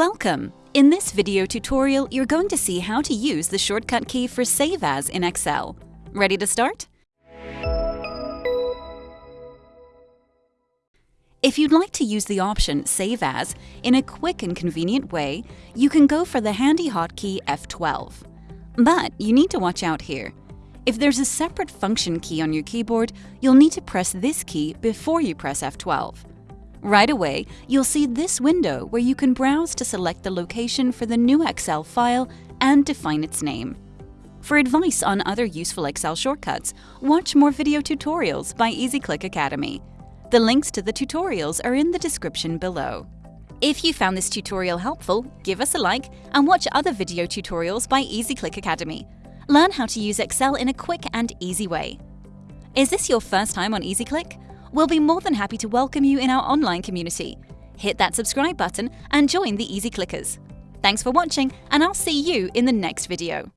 Welcome! In this video tutorial, you're going to see how to use the shortcut key for Save As in Excel. Ready to start? If you'd like to use the option Save As in a quick and convenient way, you can go for the handy hotkey F12. But you need to watch out here. If there's a separate function key on your keyboard, you'll need to press this key before you press F12. Right away, you'll see this window where you can browse to select the location for the new Excel file and define its name. For advice on other useful Excel shortcuts, watch more video tutorials by EasyClick Academy. The links to the tutorials are in the description below. If you found this tutorial helpful, give us a like and watch other video tutorials by EasyClick Academy. Learn how to use Excel in a quick and easy way. Is this your first time on EasyClick? We'll be more than happy to welcome you in our online community. Hit that subscribe button and join the Easy Clickers. Thanks for watching, and I'll see you in the next video.